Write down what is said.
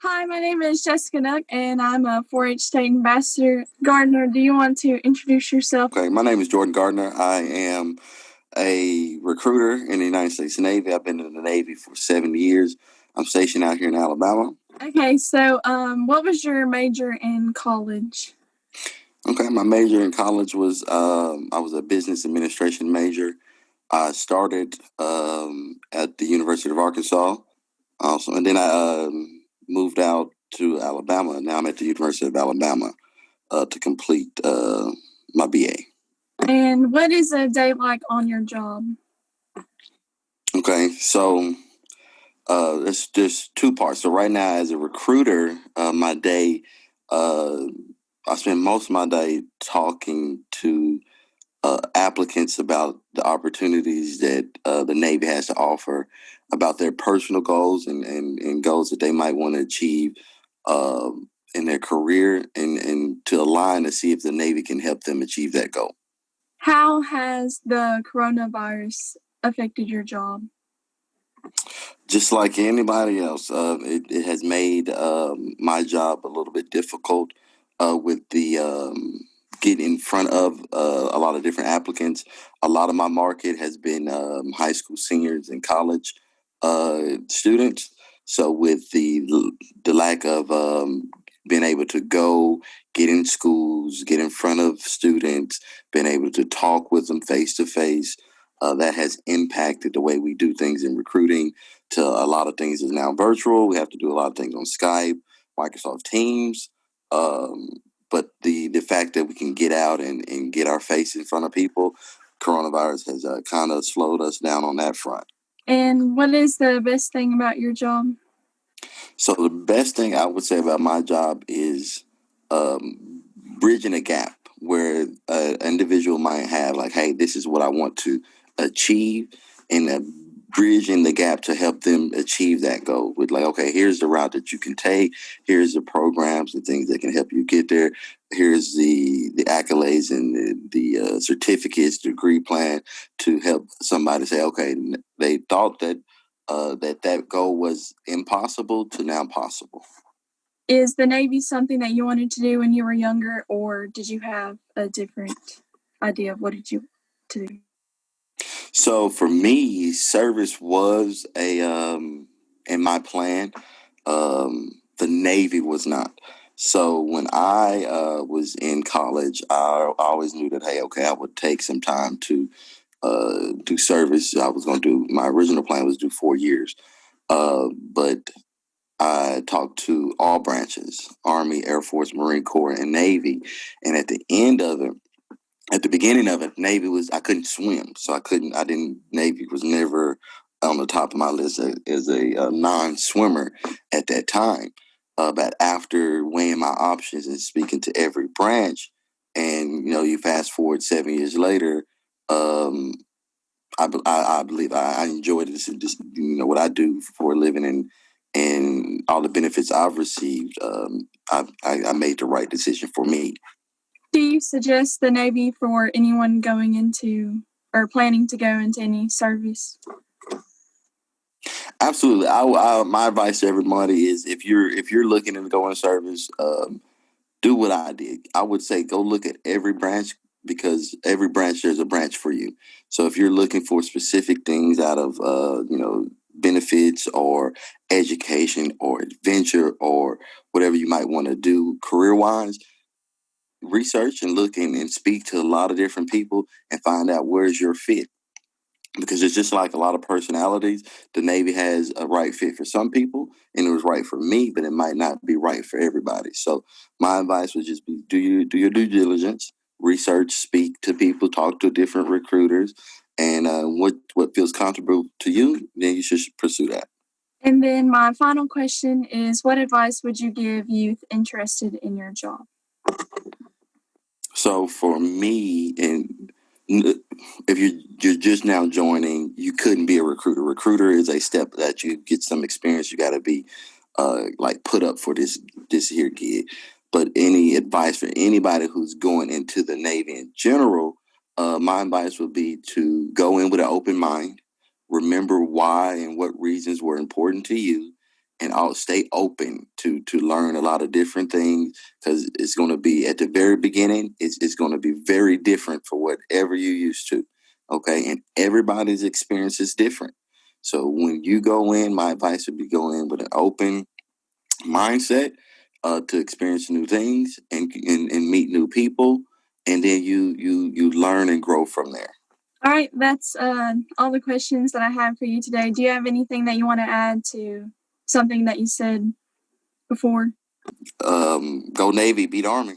Hi, my name is Jessica Nuck, and I'm a 4 H state ambassador. Gardner, do you want to introduce yourself? Okay, my name is Jordan Gardner. I am a recruiter in the United States Navy. I've been in the Navy for seven years. I'm stationed out here in Alabama. Okay, so um, what was your major in college? Okay, my major in college was um, I was a business administration major. I started um, at the University of Arkansas, also, and then I um, moved out to Alabama. Now I'm at the University of Alabama uh, to complete uh, my BA. And what is a day like on your job? Okay, so uh, there's there's two parts. So right now, as a recruiter, uh, my day, uh, I spend most of my day talking to uh, applicants about the opportunities that uh, the Navy has to offer, about their personal goals and, and, and goals that they might want to achieve um, in their career, and, and to align to see if the Navy can help them achieve that goal. How has the coronavirus affected your job? Just like anybody else, uh, it, it has made um, my job a little bit difficult uh, with the um, get in front of uh, a lot of different applicants. A lot of my market has been um, high school seniors and college uh, students. So with the the lack of um, being able to go get in schools, get in front of students, being able to talk with them face to face, that has impacted the way we do things in recruiting. To a lot of things is now virtual. We have to do a lot of things on Skype, Microsoft Teams. Um, but the the fact that we can get out and, and get our face in front of people, coronavirus has uh, kind of slowed us down on that front. And what is the best thing about your job? So the best thing I would say about my job is um, bridging a gap where an individual might have like, hey, this is what I want to achieve, and uh, bridging the gap to help them achieve that goal with like, okay, here's the route that you can take. Here's the programs and things that can help you get there. Here's the the accolades and the, the uh, certificates, degree plan to help somebody say, okay, they thought that uh, that that goal was impossible to now possible. Is the Navy something that you wanted to do when you were younger, or did you have a different idea of what did you to do? So for me, service was a um, in my plan. Um, the Navy was not. So when I uh, was in college, I, always knew that hey, okay, I would take some time to uh, do service. I was going to do my original plan was do four years, uh, but I talked to all branches: Army, Air Force, Marine Corps, and Navy. And at the end of it, at the beginning of it, Navy was I couldn't swim, so I couldn't. I didn't. Navy was never on the top of my list as, as a, a non-swimmer at that time. Uh, but after weighing my options and speaking to every branch, and you know, you fast forward seven years later, um, I, I, I, believe I, I enjoy this, this, you know, what I do for a living and and all the benefits I've received. Um, I, I, I made the right decision for me. Do you suggest the Navy for anyone going into or planning to go into any service? Absolutely. I, I, my advice to everybody is if you're if you're looking to go in service, um, do what I did. I would say go look at every branch because every branch there's a branch for you. So if you're looking for specific things out of uh, you know benefits or education or adventure or whatever you might want to do career wise, research and look and, and speak to a lot of different people and find out where's your fit because it's just like a lot of personalities. The Navy has a right fit for some people, and it was right for me, but it might not be right for everybody. So my advice would just be: do you do your due diligence, research, speak to people, talk to different recruiters, and uh, what what feels comfortable to you, then you should pursue that. And then my final question is: What advice would you give youth interested in your job? So for me, and if you're you're just now joining, you couldn't be a recruiter. Recruiter is a step that you get some experience. You got to be uh, like put up for this this here gig. But any advice for anybody who's going into the Navy in general, uh, my advice would be to go in with an open mind. Remember why and what reasons were important to you, and I'll stay open to to learn a lot of different things because it's going to be at the very beginning. It's it's going to be very different for whatever you used to. Okay, and everybody's experience is different. So when you go in, my advice would be go in with an open mindset uh, to experience new things and, and and meet new people, and then you you you learn and grow from there. All right, that's uh, all the questions that I have for you today. Do you have anything that you want to add to something that you said before? Um, go Navy, beat Army.